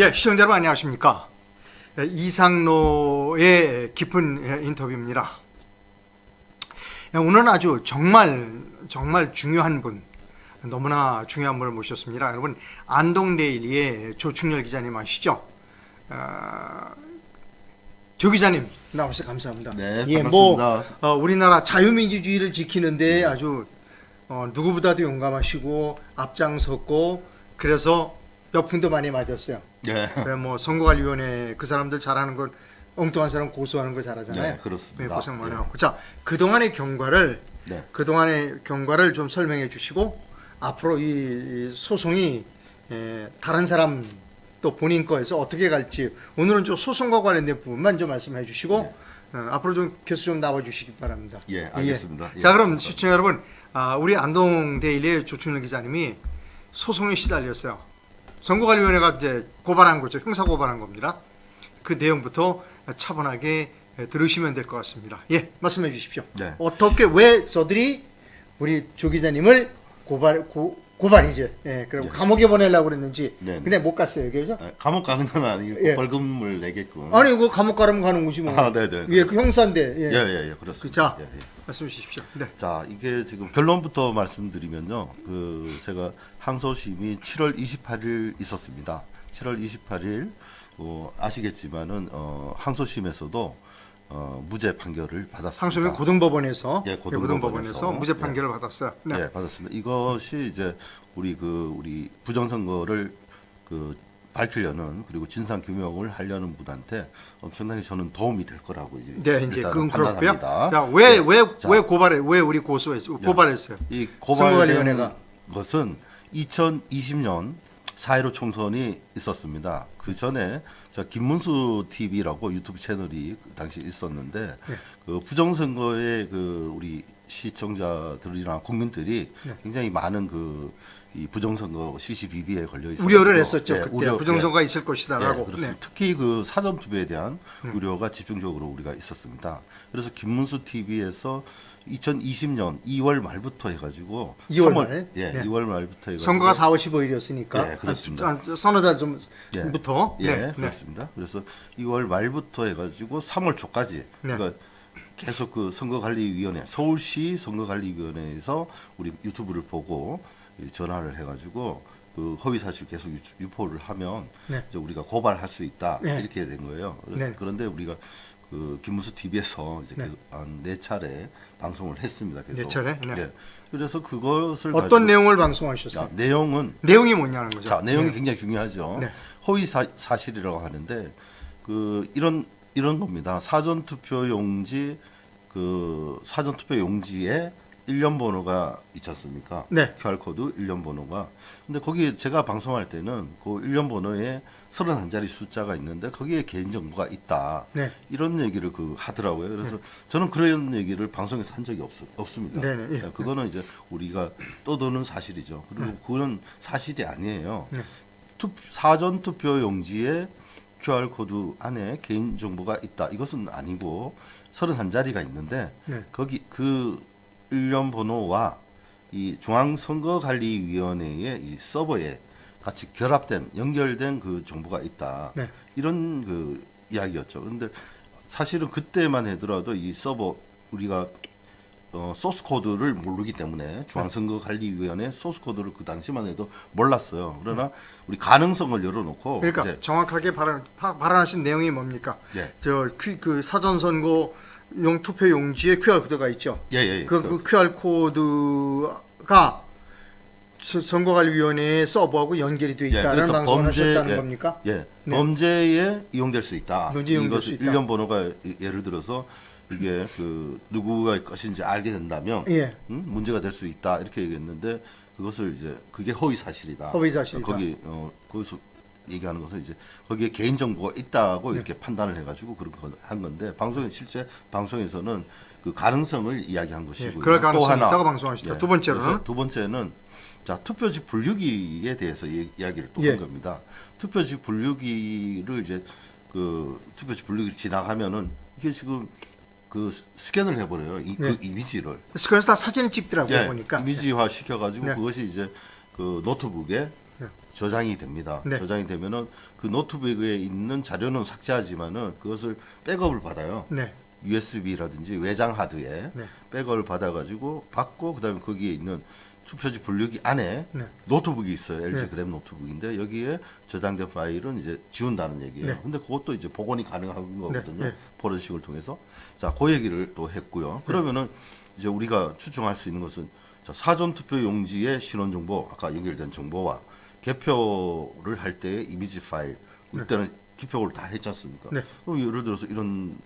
예, 시청자 여러분 안녕하십니까. 예, 이상로의 깊은 예, 인터뷰입니다. 예, 오늘은 아주 정말 정말 중요한 분, 너무나 중요한 분을 모셨습니다. 여러분 안동데일리의 조충렬 기자님 아시죠? 어, 조 기자님 나오셔서 감사합니다. 네, 예, 뭐 반갑습니다. 어, 우리나라 자유민주주의를 지키는데 아주 어, 누구보다도 용감하시고 앞장섰고 그래서 몇 푼도 많이 맞았어요. 네. 그래 뭐 선거관리위원회 그 사람들 잘하는 걸 엉뚱한 사람 고소하는 거 잘하잖아요. 네, 그렇습니다. 네, 고생 많이 예. 하고. 자, 그 동안의 경과를 네. 그 동안의 경과를 좀 설명해 주시고 앞으로 이, 이 소송이 에, 다른 사람 또 본인 거에서 어떻게 갈지 오늘은 좀 소송과 관련된 부분만 좀 말씀해 주시고 네. 어, 앞으로 좀 교수 좀 나와 주시기 바랍니다. 예, 알겠습니다. 예. 자, 그럼 시청자 여러분, 아, 우리 안동 데일리의 조충렬 기자님이 소송에 시달렸어요. 선거관리위원회가 이제 고발한 거죠. 형사 고발한 겁니다. 그 내용부터 차분하게 들으시면 될 것 같습니다. 예, 말씀해 주십시오. 네. 어떻게 왜 저들이 우리 조 기자님을 고발 고, 고발이죠. 예, 그리고 네. 감옥에 보내려고 그랬는지. 네, 네. 근데 못 갔어요. 그죠? 아, 감옥 가는 건 아니고 예. 벌금을 내게끔. 아니, 그 감옥 가려면 가는 거지 뭐. 아, 네, 네. 예, 그 형사인데. 예. 예, 예, 예, 그렇습니다. 자. 예, 예. 말씀해 주십시오. 네. 자, 이게 지금 결론부터 말씀드리면요. 그 제가 항소심이 7월 28일 있었습니다. 7월 28일 어, 아시겠지만은 어, 항소심에서도 어, 무죄 판결을 받았습니다. 상소민 고등법원에서 예, 고등법원에서. 무죄 예. 판결을 받았어요. 네. 예, 받았습니다. 이것이 이제 우리 그 우리 부정선거를 그 밝히려는 그리고 진상 규명을 하려는 분한테 엄청나게 저는 도움이 될 거라고 이제 네, 이제 그건 그렇고요. 판단합니다. 자, 왜, 네. 왜, 자, 왜 고발해, 왜 우리 고소했어, 고발했어요? 이 선거관리위원회가. 고발된 것은 2020년 4.15 총선이 있었습니다. 그 전에 저 김문수 TV라고 유튜브 채널이 그 당시 있었는데 네. 그 부정선거에 그 우리 시청자들이나 국민들이 네. 굉장히 많은 그 이 부정선거 시시비비에 걸려 있었고 우려를 했었죠. 네, 그때 우려, 부정선거가 있을 것이다라고. 예, 그렇습니다. 네. 특히 그 사전 투표에 대한 음. 우려가 집중적으로 우리가 있었습니다. 그래서 김문수 TV에서 2020년 2월 말부터 해가지고 2월 3월, 말? 예, 네. 2월 말부터 해가지고 선거가 4월 15일이었으니까. 예, 그렇습니다. 서너 달 예. 전부터. 예, 네. 네. 그렇습니다. 그래서 2월 말부터 해가지고 3월 초까지 네. 그러니까 계속 그 선거관리위원회 서울시 선거관리위원회에서 우리 유튜브를 보고 이 전화를 해가지고 그 허위 사실 계속 유- 유포를 하면 네. 이제 우리가 고발할 수 있다 네. 이렇게 된 거예요. 네. 그런데 우리가 그 김무수 TV에서 이제 네. 계속 한네 차례 방송을 했습니다. 계속. 네 차례? 네. 예. 그래서 그것을 어떤 내용을 방송하셨어요? 자, 내용은 내용이 뭐냐는 거죠. 자 내용이 네. 굉장히 중요하죠. 네. 허위 사, 사실이라고 하는데 그 이런 이런 겁니다. 사전 투표 용지 그 사전 투표 용지에 일련 번호가 있지 않습니까? 네. QR 코드 일련 번호가. 근데 거기 제가 방송할 때는 그 일련 번호에 31자리 숫자가 있는데 거기에 개인 정보가 있다. 네. 이런 얘기를 그 하더라고요. 그래서 저는 그런 얘기를 방송에서 한 적이 없, 없습니다. 네네, 예. 네, 그거는 이제 우리가 떠도는 사실이죠. 그리고 네. 그건 사실이 아니에요. 네. 투, 사전 투표 용지에 QR 코드 안에 개인 정보가 있다. 이것은 아니고 31자리가 있는데 네. 거기 그 일련 번호와 이 중앙선거관리위원회의 이 서버에 같이 결합된 연결된 그 정보가 있다. 네. 이런 그 이야기였죠. 근데 사실은 그때만 하더라도 이 서버 우리가 어, 소스 코드를 모르기 때문에 중앙선거관리위원회 소스 코드를 그 당시만 해도 몰랐어요. 그러나 우리 가능성을 열어놓고 그러니까 정확하게 발언, 파- 발언하신 내용이 뭡니까? 예, 저, 퀴, 그 사전 선거 용 투표 용지에 QR 코드가 있죠. 예, 예, 예. 그, 그 QR 코드가 서- 선거관리위원회의 서버하고 연결이 되어 예, 있다는 그래서 방송을 범죄, 하셨다는 예. 겁니까? 예, 네. 범죄에 이용될 수 있다. 이용될 이것 수 있다. 일련 번호가 이- 예를 들어서 이게 그 누구의 것인지 알게 된다면 예. 음, 문제가 될 수 있다 이렇게 얘기했는데 그것을 이제 그게 허위 사실이다. 허위 사실이다. 거기 어 거기서 얘기하는 것은 이제 거기에 개인 정보가 있다고 네. 이렇게 판단을 해가지고 걸한 건데 방송에 실제 방송에서는 그 가능성을 이야기한 예, 것이고요. 그럴 또 가능성이 하나, 있다고 방송하시다. 예, 두 번째로는 두 번째는 자 투표지 분류기에 대해서 이, 이야기를 또 예. 한 겁니다. 투표지 분류기를 이제 그 투표지 분류기 지나가면은 이게 지금 그 스- 스캔을 해버려요. 이, 네. 그 이미지를 그래서 다 사진을 찍더라고요 예, 보니까. 이미지화 시켜가지고 네. 그것이 이제 그 노트북에 네. 저장이 됩니다. 네. 저장이 되면은 그 노트북에 있는 자료는 삭제하지만은 그것을 백업을 받아요. 네. USB라든지 외장 하드에 네. 백업을 받아가지고 받고 그다음에 거기에 있는 투표지 분류기 안에 네. 노트북이 있어요. LG 네. 그램 노트북인데 여기에 저장된 파일은 이제 지운다는 얘기예요. 네. 근데 그것도 이제 복원이 가능한 거거든요. 네. 포렌식을 통해서. 자, 그 얘기를 또 했고요. 그러면은 이제 우리가 추정할 수 있는 것은 자, 사전 투표 용지의 신원 정보, 아까 연결된 정보와 개표를 할 때의 이미지 파일, 이때는 기표를 다 했지 않습니까? 네. 그럼 예를 들어서 이런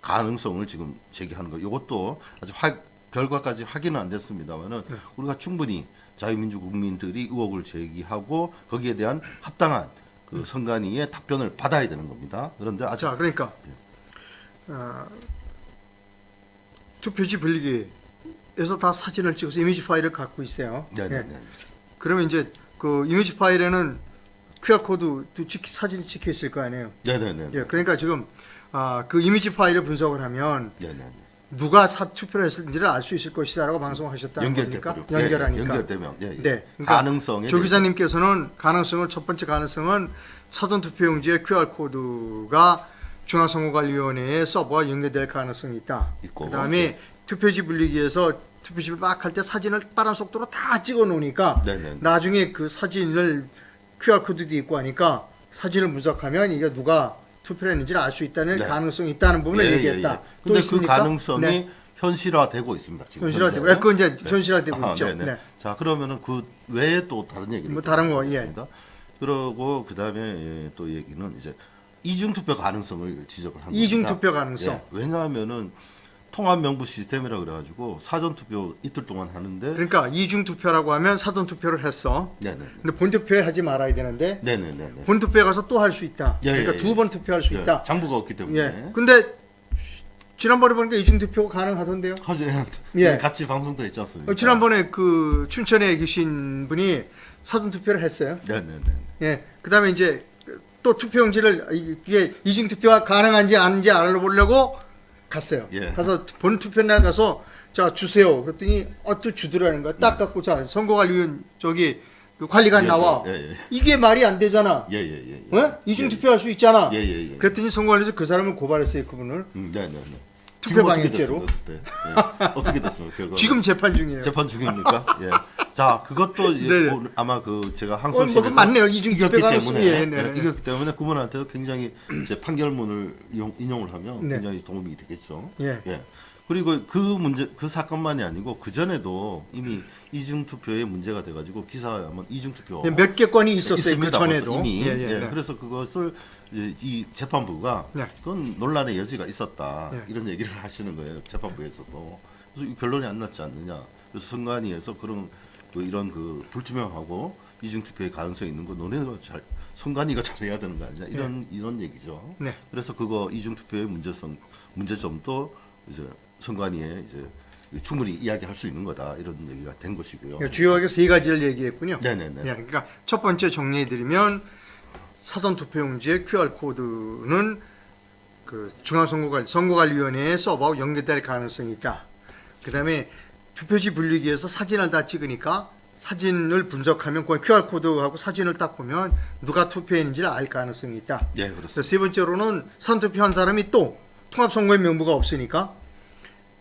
가능성을 지금 제기하는 거. 이것도 아직 확 결과까지 확인은 안 됐습니다만은 네. 우리가 충분히 자유민주 국민들이 의혹을 제기하고 거기에 대한 합당한 그 선관위의 답변을 받아야 되는 겁니다. 그런데 아직 자, 그러니까 예. 어, 투표지 분리기에서 다 사진을 찍어서 이미지 파일을 갖고 있어요. 네네네. 예. 그러면 이제 그 이미지 파일에는 QR 코드도 찍, 사진이 찍혀 있을 거 아니에요. 네네네. 예, 그러니까 지금 아, 그 이미지 파일을 분석을 하면 네네네. 누가 사 투표를 했는지를 알 수 있을 것이다라고 방송하셨다는 겁니까? 연결되면 연결하니까. 연결되면 예, 예. 네, 그러니까 가능성에 조 기자님께서는 가능성을 첫 번째 가능성은 사전 투표용지에 QR 코드가 중앙선거관리위원회의 서버와 연결될 가능성이 있다. 있고, 그다음에 네. 투표지 분리기에서 투표지를 막할 때 사진을 빠른 속도로 다 찍어 놓으니까 네네네. 나중에 그 사진을 QR 코드도 있고 하니까 사진을 분석하면 이게 누가 투표를 했는지를 알 수 있다는 네. 가능성이 있다는 부분을 예, 예, 얘기했다. 예. 또 근데 그 있습니까? 가능성이 네. 현실화되고 있습니다. 지금 현실화되고, 현재. 예, 그건 이제 현실화되고 아, 있죠. 네네. 네. 자 그러면은 그 외에 또 다른 얘기를 뭐또 다른 거, 예. 하겠습니다. 그러고 그 다음에 예, 또 얘기는 이제 이중 투표 가능성을 지적을 한 이중 겁니다. 투표 가능성. 예, 왜냐하면은 통합 명부 시스템이라 그래가지고 사전 투표 이틀 동안 하는데 그러니까 이중 투표라고 하면 사전 투표를 했어. 네네 근데 본 투표에 하지 말아야 되는데 네네네네 본 투표에 가서 또 할 수 있다. 예, 그러니까 예, 두 예. 번 투표할 수 예, 있다. 장부가 없기 때문에 예. 근데 지난번에 보니까 이중 투표가 가능하던데요. 하죠 예. 같이 방송도 했지 않습니까? 어, 지난번에 그 춘천에 계신 분이 사전 투표를 했어요. 네네네 예. 그다음에 이제 또 투표용지를 이게 이중 투표가 가능한지 아닌지 알아보려고 갔어요. 예. 가서 본 투표 날 가서 자 주세요. 그랬더니 어또 주더라는 거야. 딱 갖고 자 선거관리위원 저기 그 관리관 예, 나와. 예, 예. 이게 말이 안 되잖아. 예 예예 어? 이중 투표할 수 있잖아. 예예예 예, 그랬더니 선거관리에서 그 사람을 고발했어요. 그분을. 음, 네 네 네 투표 지금 어떻게 방해죄로. 됐습니까, 그때? 예. 어떻게 됐습니까 결과 지금 재판 중이에요. 재판 중입니까? 예. 자, 그것도 네네. 오늘 아마 그 제가 어, 항소실에서 뭐 맞네요. 이중 이겼기 때문에 예, 네, 예, 네. 이겼기 때문에 그분한테도 굉장히 이제 판결문을 인용, 인용을 하면 네. 굉장히 도움이 되겠죠. 예. 그리고 그 문제 그 사건만이 아니고 그 전에도 이미 이중 투표에 문제가 돼가지고 기사에 하면 이중 투표 예, 몇개 건이 있었어요. 그 전에도. 이미 예, 예, 예, 네. 그래서 그것을 이 재판부가 네. 그건 논란의 여지가 있었다 네. 이런 얘기를 하시는 거예요 재판부에서도 그래서 이 결론이 안 났지 않느냐 그래서 선관위에서 그런 그 이런 그 불투명하고 이중 투표의 가능성이 있는 거 논의가 잘 선관위가 잘해야 되는 거 아니냐 이런 이런 얘기죠. 네. 그래서 그거 이중 투표의 문제성 문제점도 이제 선관위에 이제 충분히 이야기할 수 있는 거다 이런 얘기가 된 것이고요. 그러니까 주요하게 세 가지를 얘기했군요. 네네네. 예, 그러니까 첫 번째 정리해드리면 사전 투표용지의 QR 코드는 그 중앙선거관 선거관리위원회의 서버와 연결될 가능성이 있다. 그다음에 투표지 분리기에서 사진을 다 찍으니까 사진을 분석하면 그 QR 코드하고 사진을 딱 보면 누가 투표했는지를 알 가능성이 있다. 예, 그렇습니다. 세 번째로는 선투표한 사람이 또 통합선거의 명부가 없으니까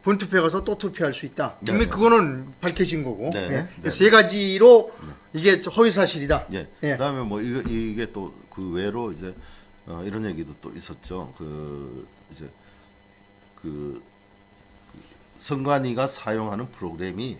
본투표에 가서 또 투표할 수 있다. 네, 이미 네. 그거는 밝혀진 거고 네, 예. 네. 세 가지로 이게 허위 사실이다. 예. 예. 그다음에 뭐 이거 이게 또 그 외로 이제 어, 이런 얘기도 또 있었죠. 그 이제 그, 그 선관위가 사용하는 프로그램이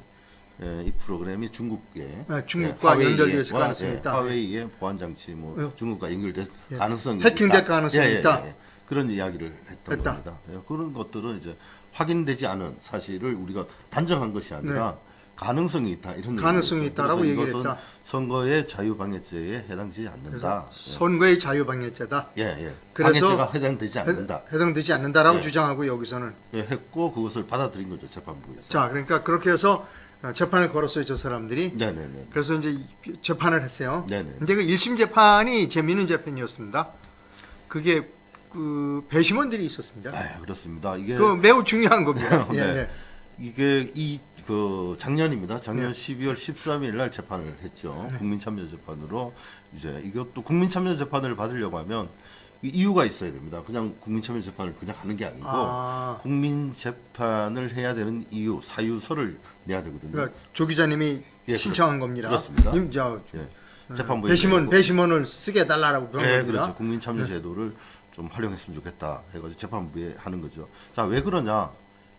예, 이 프로그램이 중국에 아, 중국과 예, 연결되어 있을 하웨이의- 가능성이 예, 있다. 하웨이의 보안 장치 뭐 예. 중국과 연결될 예. 가능성이 해킹될. 가능성이 있다. 그런 이야기를 했던 했다. 겁니다. 예, 그런 것들은 이제 확인되지 않은 사실을 우리가 단정한 것이 아니라 가능성이 있다 이런 네. 가능성이. 있다라고 얘기를 했다. 선거의 자유방해죄에 해당되지 않는다. 선거의 자유방해죄다. 예, 예. 그래서 방해죄가 해당되지 않는다. 해, 당되지 않는다라고 예. 주장하고 여기서는 예, 했고 그것을 받아들인 거죠 재판부에서. 자 그러니까 그렇게 해서 어, 재판을 걸었어요 저 사람들이. 네, 네, 네. 그래서 이제 이- 재판을 했어요. 네 네. 근데 그 1심 재판이 재미있는 재판이었습니다. 그게 그 배심원들이 있었습니다. 아, 그렇습니다. 이게 그 매우 중요한 겁니다. 예, 네. 예. 이게 이 그 작년입니다. 작년 네. 12월 13일 날 재판을 했죠. 국민참여 재판으로 이제 이것도 국민참여재판을 받으려고 하면 이 이유가 있어야 됩니다. 그냥 국민참여재판을 그냥 하는 게 아니고 아, 국민재판을 해야 되는 이유 사유서를 내야 되거든요. 그러니까 조 기자님이 예, 신청한 겁니다. 그렇습니다. 님, 저, 예. 재판부에 배심원. 배심원을 쓰게 해달라고 그런 네, 겁니다. 그렇죠. 국민참여제도를 좀 활용했으면 좋겠다 해가지고 재판부에 하는 거죠. 자, 왜 그러냐?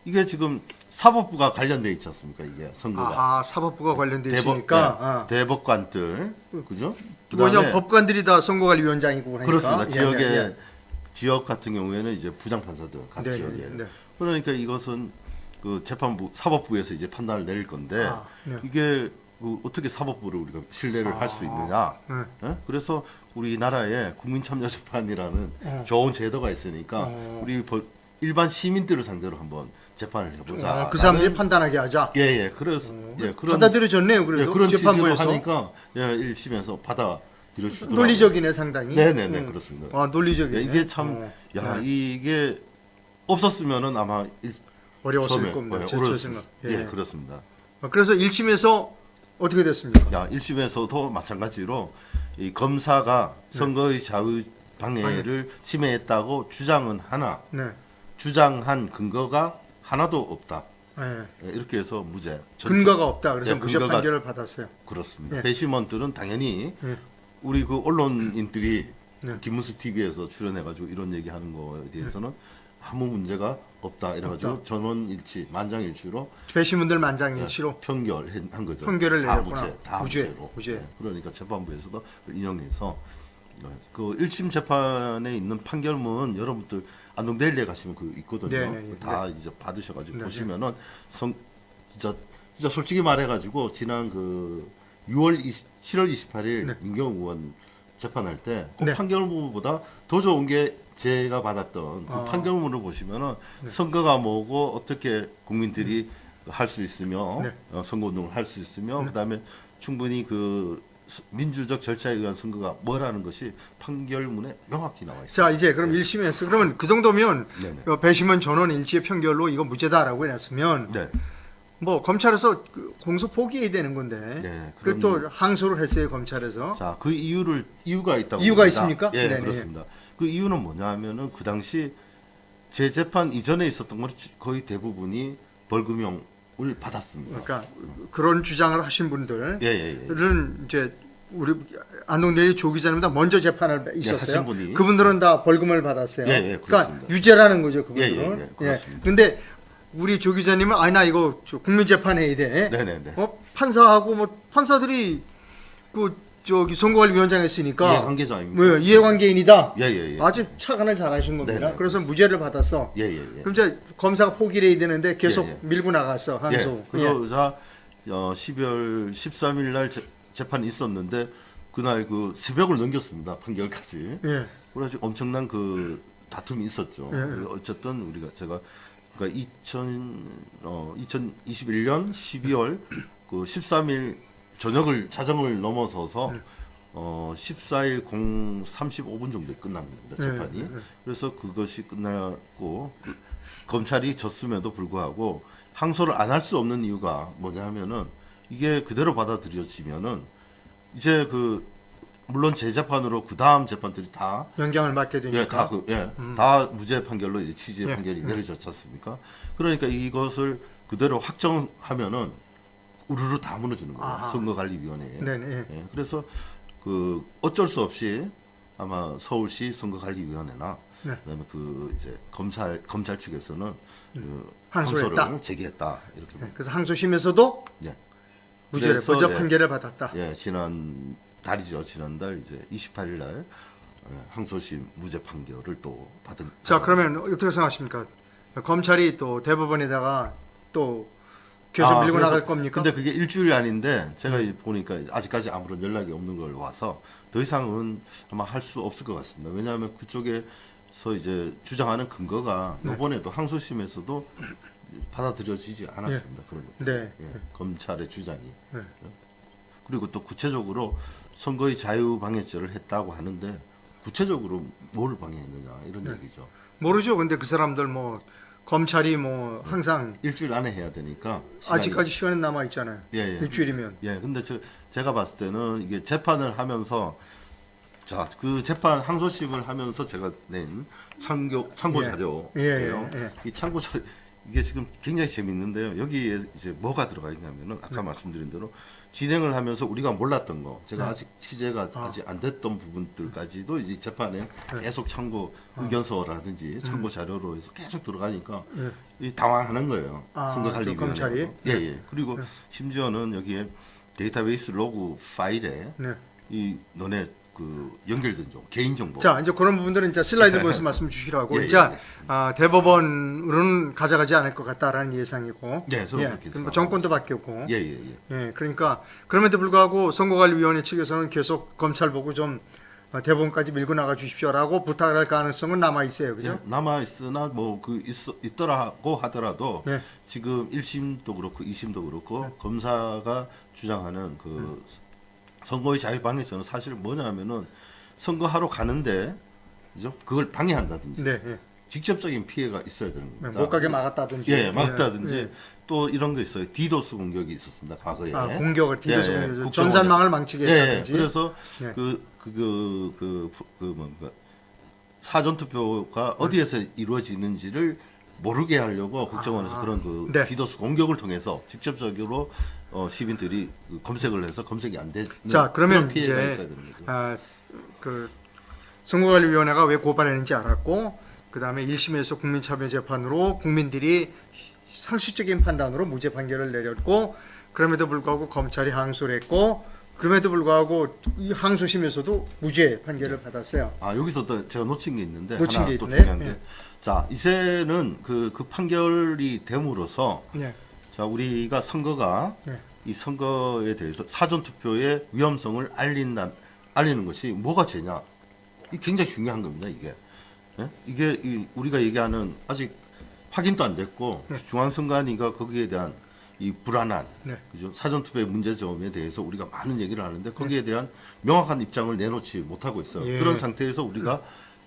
이게 지금 사법부가 관련돼 있지 않습니까? 이게 선거가 아, 사법부가 관련돼 대법, 있으니까 네, 아. 대법관들, 그죠? 뭐냐 법관들이 다 선거관리위원장이고 그러니까 그렇습니다. 예, 지역에 예, 예. 지역 같은 경우에는 이제 부장판사들 각 네, 지역에 네, 네. 그러니까 이것은 그 재판부 사법부에서 이제 판단을 내릴 건데 아, 네. 이게 그 어떻게 사법부를 우리가 신뢰를 할수 있느냐? 네. 예? 그래서 우리나라에 국민참여재판이라는 어. 좋은 제도가 있으니까 어. 우리 벌- 일반 시민들을 상대로 한번 재판을 해보자. 아, 그 사람들이 판단하게 하자. 예 예 그래서 예 그런 받아들여졌네요. 예, 그래서 그런 취지로 재판부에서 하니까 예 1심에서 받아 들여주더라고요. 논리적이네 상당히. 네네네 음. 그렇습니다. 아 논리적이네. 예, 이게 참 어. 야 네. 이게 없었으면은 아마 일, 어려웠을 처음에 겁니다. 예, 제, 제 어려웠습니다. 생각. 예. 예. 그렇습니다. 어, 그래서 1심에서 어떻게 됐습니까? 야 1심에서도 마찬가지로 이 검사가 네. 선거의 자유 방해를 침해했다고 주장은 하나 네. 주장한 근거가 하나도 없다. 예. 예, 이렇게 해서 무죄. 전체- 근거가 없다. 그래서 예, 무죄 근거가- 판결을 받았어요. 그렇습니다. 예. 배심원들은 당연히 예. 우리 그 언론인들이 네. 김문수 TV에서 출연해가지고 이런 얘기하는 거에 대해서는 아무 문제가 없다 이래가지고 없다. 전원일치 만장일치로 배심원들 만장일치로 편결한 거죠. 판결을 다 내렸구나. 무죄, 다 무죄, 무죄로. 무죄. 네, 그러니까 재판부에서도 인용해서 네, 그 1심 재판에 있는 판결문 여러분들 안동데일리에 가시면 그 있거든요. 네, 네, 네. 다 이제 받으셔가지고 네, 보시면은 성 진짜 진짜 솔직히 말해가지고 지난 그 6월 20, 7월 28일 네. 임경우 의원 재판할 때그 네. 판결문보다 더 좋은 게 제가 받았던 그 아. 판결문을 보시면은 네. 선거가 뭐고 어떻게 국민들이 할수 있으며 네. 어, 선거운동을 할 수 있으며 그다음에 충분히 그 스- 민주적 절차에 의한 선거가 뭐라는 것이 판결문에 명확히 나와 있습니다. 자 이제 그럼 1심에서 그러면 그 정도면 네네. 어, 배심원 전원 일치의 판결로 이거 무죄다라고 해놨으면 네. 뭐 검찰에서 그 공소 포기해야 되는 건데 네, 그또 항소를 했어요 검찰에서 자, 그 이유를 이유가 있다고 이유가 봅니다. 있습니까? 예, 네네. 그렇습니다. 그 이유는 뭐냐면은 그 당시 재재판 이전에 있었던 건 거의 대부분이 벌금형을 받았습니다. 그러니까 그런 주장을 하신 분들은 예, 예, 예. 이제 우리 안동대리 조 기자님보다 먼저 재판을 있었어요. 하신 분이. 그분들은 다 벌금을 받았어요. 예, 예, 그러니까. 유죄라는 거죠 그분들은. 예, 예, 예, 그렇습니다. 근데 우리 조 기자님은 아니 나 이거 저 국민 재판해야 돼. 네, 네, 네. 어, 판사하고 뭐 판사들이 그 저기 선거관리위원장 했으니까 이해관계자입니다. 뭐 이해관계인이다. 예, 예, 예. 아주 착안을 잘하신 겁니다. 네네. 그래서 무죄를 받았어. 예, 예, 예. 그럼 이제 검사가 포기를 해야 되는데 계속 예, 예. 밀고 나갔어 항소. 예. 그러자 어, 12월 13일 날 재, 재판이 있었는데 그날 그 새벽을 넘겼습니다. 판결까지. 예. 예. 그래서 엄청난 그 다툼이 있었죠. 예. 어쨌든 우리가 제가 그러니까 2000 어, 2021년 12월 그 13일 저녁을 자정을 넘어서서 네. 어 14일 0 35분 정도에 끝납니다 재판이. 예, 예. 그래서 그것이 끝났고 그 검찰이 졌음에도 불구하고 항소를 안 할 수 없는 이유가 뭐냐면은 이게 그대로 받아들여지면은 이제 그 물론 재재판으로 그 다음 재판들이 다 영향을 받게 되니까. 예, 다 그, 예, 음. 다 무죄 판결로 이제 취지의 예, 판결이 예. 내려졌지 않습니까? 그러니까 이것을 그대로 확정하면은 우르르 다 무너지는 거예요. 아하. 선거관리위원회에. 네네. 예. 예, 그래서 그 어쩔 수 없이 아마 서울시 선거관리위원회나 네. 그다음에 그 이제 검찰 검찰 측에서는 그 항소했다. 항소를 제기했다 이렇게 예, 봅니다. 그래서 항소심에서도 예. 무죄 무죄 예. 판결을 받았다. 예, 지난 달이죠. 지난달 이제 28일 날 예, 항소심 무죄 판결을 또 받은. 자 그러면 어떻게 생각하십니까? 검찰이 또 대법원에다가 또 계속 아, 밀고 나갈 겁니까? 근데 그게 일주일이 아닌데 제가 이 보니까 아직까지 아무런 연락이 없는 걸 와서 더 이상은 아마 할 수 없을 것 같습니다. 왜냐하면 그쪽에서 이제 주장하는 근거가 네. 이번에도 항소심에서도 받아들여지지 않았습니다. 그런 것. 네. 예, 검찰의 주장이. 네. 그리고 또 구체적으로 선거의 자유방해죄를 했다고 하는데 구체적으로 뭐를 방해했느냐 이런 네. 얘기죠. 모르죠. 근데 그 사람들 뭐 검찰이 뭐 항상 일주일 안에 해야 되니까 시간이- 아직까지 시간이 남아 있잖아요. 예, 예. 일주일이면. 예, 근데 저, 제가 봤을 때는 이게 재판을 하면서 자, 그 재판 항소심을 하면서 제가 낸 참고 참고 예. 자료예요. 예, 예, 이 참고 자료 이게 지금 굉장히 재밌는데요. 여기에 이제 뭐가 들어가 있냐면은 아까 네. 말씀드린 대로 진행을 하면서 우리가 몰랐던 거, 제가 네. 아직 취재가 아. 아직 안 됐던 부분들까지도 이제 재판에 네. 계속 참고 아. 의견서라든지 음. 참고 자료로 해서 계속 들어가니까 예. 이 당황하는 거예요. 아, 선거 관리위원회 저 검찰이? 예, 예. 그리고 네. 심지어는 여기에 데이터베이스 로그 파일에 네. 이 너네 그 연결된 정 개인 정보. 자, 이제 그런 부분들은 이제 슬라이드 보여서 말씀 주시라고. 예, 이제 예, 예. 아, 대법원으로는 가져가지 않을 것 같다라는 예상이고. 네, 저는 예, 그렇게. 정권도 바뀌었고. 예, 예, 예. 예, 그러니까 그럼에도 불구하고 선거관리위원회 측에서는 계속 검찰 보고 좀 어, 대법원까지 밀고 나가 주십시오라고 부탁을 할 가능성은 남아 있어요, 그죠? 예, 남아 있으나 뭐 그 있더라고 하더라도 네. 지금 1심도 그렇고 2심도 그렇고 검사가 주장하는 그 네. 선거의 자유 방해죄는 사실 뭐냐면은 선거하러 가는데 그죠? 그걸 방해한다든지 네, 예. 직접적인 피해가 있어야 되는 네, 겁니다. 못 가게 막았다든지. 예, 막다든지 예, 또 이런 거 있어요. 디도스 공격이 있었습니다. 과거에. 아, 공격을 디도스 예, 예, 공격. 전산망을 망치게 예, 예. 했다든지. 그래서 예. 그 그 그 그 그 뭔가 사전 투표가 어디에서 이루어지는지를 모르게 하려고 국정원에서 아, 그런 그 네. 디도스 공격을 통해서 직접적으로 어, 시민들이 그 검색을 해서 검색이 안 되는 자, 그러면 피해가 이제 있어야 되는 거죠. 아, 그 선거관리위원회가 왜 고발했는지 알았고, 그 다음에 1심에서 국민참여재판으로 국민들이 상식적인 판단으로 무죄 판결을 내렸고, 그럼에도 불구하고 검찰이 항소를 했고, 그럼에도 불구하고 이 항소심에서도 무죄 판결을 받았어요. 아 여기서 또 제가 놓친 게 있는데 놓친 하나 게 또 있네. 중요한 게 예. 자, 이제는 그, 그 판결이 됨으로써 네. 자, 우리가 선거가 네. 이 선거에 대해서 사전 투표의 위험성을 알린다 알리는 것이 뭐가 죄냐? 이 굉장히 중요한 겁니다, 이게. 예? 이게 이 우리가 얘기하는 아직 확인도 안 됐고 네. 중앙선관위가 거기에 대한 이 불안한 네. 그죠 사전 투표의 문제점에 대해서 우리가 많은 얘기를 하는데 거기에 대한 명확한 입장을 내놓지 못하고 있어요. 예. 그런 상태에서 우리가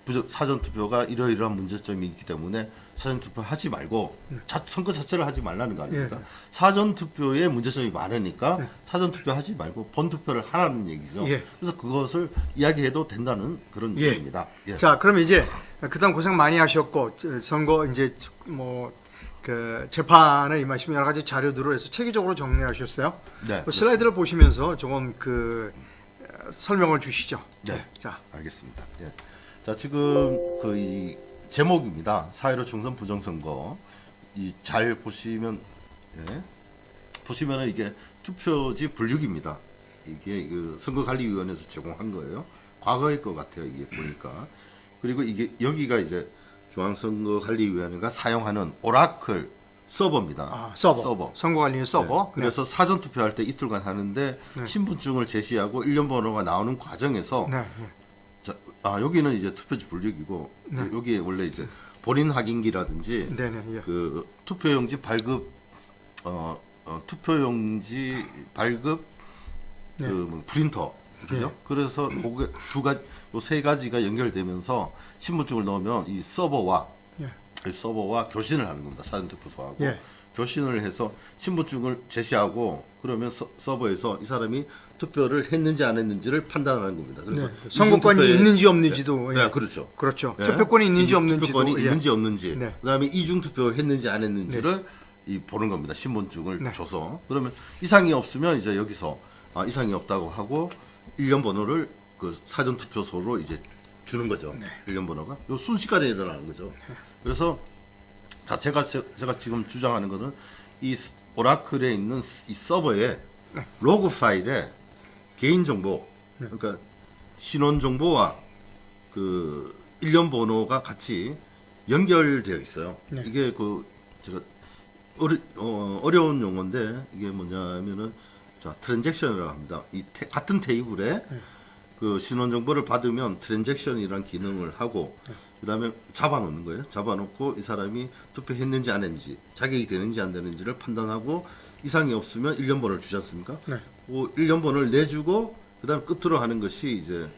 부정- 사전 투표가 이러이러한 문제점이 있기 때문에 사전 투표 하지 말고 자, 선거 자체를 하지 말라는 거 아닙니까? 예. 사전 투표에 문제점이 많으니까 예. 사전 투표 하지 말고 본 투표를 하라는 얘기죠. 예. 그래서 그것을 이야기해도 된다는 그런 예. 얘기입니다. 예. 자, 그럼 이제 그동안 고생 많이 하셨고 저, 선거 이제 뭐 그 재판을 임하시면 여러 가지 자료들을 해서 체계적으로 정리하셨어요. 네, 그 슬라이드를 보시면서 조금 그 어, 설명을 주시죠. 네. 자, 알겠습니다. 예. 자 지금 그 이 제목입니다. 사회로 총선 부정선거 이 잘 보시면 예. 보시면은 이게 투표지 분류기입니다. 이게 그 선거관리위원회에서 제공한 거예요. 과거의 것 같아요. 이게 보니까 그리고 이게 여기가 이제 중앙선거 관리위원회가 사용하는 오라클 서버입니다. 아, 서버, 서버. 선거관리 서버. 네. 그래서 사전 투표할 때 이틀간 하는데 네. 신분증을 제시하고 일련 번호가 나오는 과정에서 네. 네. 자, 아 여기는 이제 투표지 분류기고 네. 여기에 원래 이제 본인 확인기라든지 네, 네. 예. 그 투표용지 발급 어, 어 투표용지 발급 네. 그뭐 프린터 그죠? 그래서 그게 두 가지 요 세 가지가 연결되면서 신분증을 넣으면 이 서버와 예. 이 서버와 교신을 하는 겁니다. 사전투표소하고 예. 교신을 해서 신분증을 제시하고 그러면 서, 서버에서 이 사람이 투표를 했는지 안 했는지를 판단하는 겁니다. 그래서 네. 선거권이 투표에- 있는지 없는지도 네, 예. 네, 그렇죠. 그렇죠. 예. 투표권이 있는지 이중 없는지도 투표권이 예. 있는지 없는지 네. 그다음에 이중 투표 했는지 안 했는지를 이 보는 겁니다. 신분증을 네. 줘서 그러면 이상이 없으면 이제 여기서 아, 이상이 없다고 하고 일련 번호를 그 사전 투표소로 이제 주는 거죠. 네. 일련 번호가 요 순식간에 일어나는 거죠. 그래서 자 제가 제- 제가 지금 주장하는 거는 이 스- 오라클에 있는 이 서버에 네. 로그 파일에 개인 정보 그러니까 신원 정보와 그 일련 번호가 같이 연결되어 있어요. 네. 이게 그 제가 어려, 어, 어려운 용어인데 이게 뭐냐면은 자 트랜잭션이라고 합니다. 이 테- 같은 테이블에 네. 그 신원 정보를 받으면 트랜잭션이라는 기능을 하고 그 다음에 잡아놓는 거예요. 잡아놓고 이 사람이 투표했는지 안 했는지 자격이 되는지 안 되는지를 판단하고 이상이 없으면 일련 번호를 주지 않습니까? 네. 그 일련 번호를 내주고 그 다음 끝으로 하는 것이 이제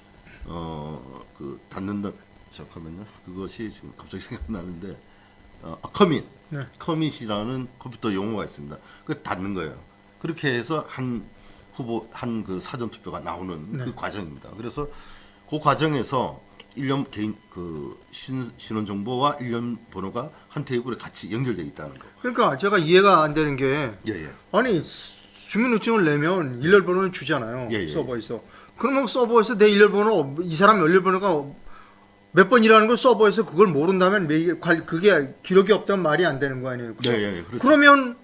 어그 닫는다 잠깐만요. 그것이 지금 갑자기 생각나는데 어, 아, 커밋 네. 커밋이라는 컴퓨터 용어가 있습니다. 그 닫는 거예요. 그렇게 해서 한 후보 한 그 사전 투표가 나오는 네. 그 과정입니다. 그래서 그 과정에서 일련 개인 그 신, 신원 정보와 일련 번호가 한 테이블에 같이 연결돼 있다는 거. 그러니까 제가 이해가 안 되는 게 예, 예. 아니 주민등록증을 내면 일렬번호를 주잖아요. 예, 예. 서버에서. 그러면 서버에서 내 일렬번호 이 사람 일렬번호가 몇 번이라는 걸 서버에서 그걸 모른다면 매- 관- 그게 기록이 없다면 말이 안 되는 거 아니에요. 예, 예. 그렇죠. 그러면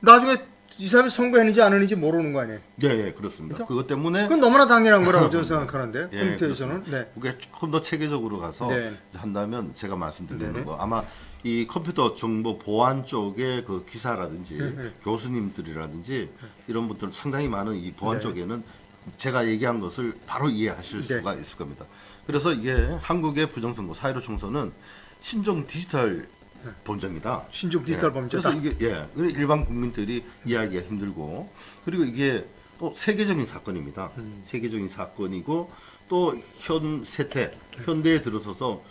나중에 이 사람이 선거했는지 안 했는지 모르는 거 아니에요. 네, 예, 그렇습니다. 그죠? 그것 때문에 그건 너무나 당연한 거라고 저는 생각하는데 예, 컴퓨터에서는 네. 그게 조금 더 체계적으로 가서 네. 한다면 제가 말씀드리는 네네. 거 아마 이 컴퓨터 정보 보안 쪽의 그 기사라든지 네. 교수님들이라든지 이런 분들 상당히 많은 이 보안 네. 쪽에는 제가 얘기한 것을 바로 이해하실 네. 수가 있을 겁니다. 그래서 이게 한국의 부정선거 4.15 총선은 신종 디지털 범죄입니다. 신종 디지털 예. 범죄다. 그래서 이게 예, 일반 국민들이 이해하기가 힘들고 그리고 이게 또 세계적인 사건입니다. 음. 세계적인 사건이고 또 현 세태 현대에 들어서서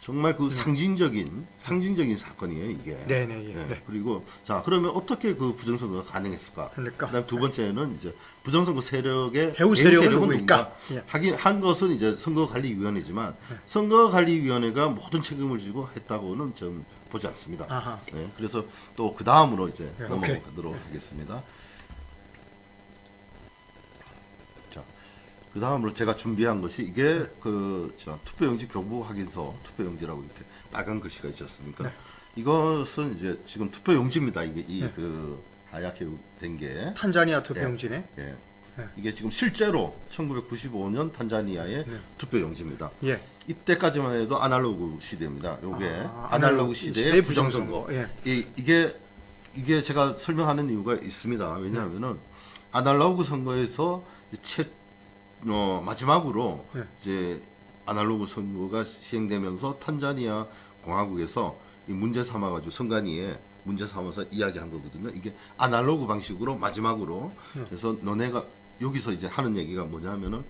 정말 그 상징적인 상징적인 사건이에요 이게. 음. 네네 예. 예, 네. 그리고 자 그러면 어떻게 그 부정선거가 가능했을까? 그러니까 그다음 두 번째는 이제 부정선거 세력의 배후 세력은 누구일까? 누군가? 예. 하긴 한 것은 이제 선거관리위원회지만 네. 선거관리위원회가 모든 책임을 지고 했다고는 좀 보지 않습니다. 아하. 네, 그래서 또 그 다음으로 이제 네, 넘어가도록 하겠습니다. 자, 그 다음으로 제가 준비한 것이 이게 그 저, 투표용지 교부 확인서 투표용지라고 이렇게 빨간 글씨가 있지 않습니까? 네. 이것은 이제 지금 투표용지입니다. 이게 이 네. 그 하얗게 된 게. 탄자니아 투표용지네. 예. 네. 이게 지금 실제로 1995년 탄자니아의 네. 투표 용지입니다. 예. 이때까지만 해도 아날로그 시대입니다. 요게 아, 아날로그 시대의 부정선거. 예. 이, 이게 이게 제가 설명하는 이유가 있습니다. 왜냐하면은 아날로그 선거에서 최 어, 마지막으로 네. 이제 아날로그 선거가 시행되면서 탄자니아 공화국에서 이 문제 삼아가지고 선관위에 문제 삼아서 이야기한 거거든요. 이게 아날로그 방식으로 마지막으로 네. 그래서 너네가 여기서 이제 하는 얘기가 뭐냐면은